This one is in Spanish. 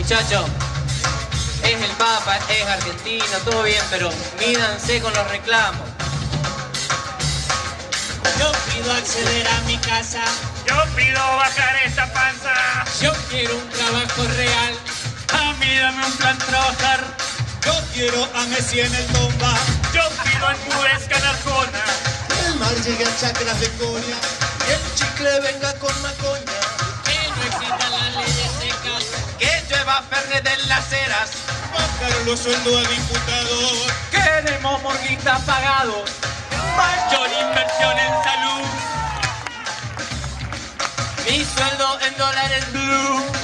Muchachos, es el Papa, es argentino, todo bien, pero mídanse con los reclamos. Yo pido acceder a mi casa. Yo pido bajar esta panza. Yo quiero un trabajo real. A mí dame un plan trabajar. Yo quiero a Messi en el bomba. Yo pido enfurezca Arjona. El mar llegue a chacras de coña y el chicle venga con macoña. Fernet en las eras. Bajar los sueldos a diputados. Queremos morguitas pagados. Mayor inversión en salud. Mi sueldo en dólares blue.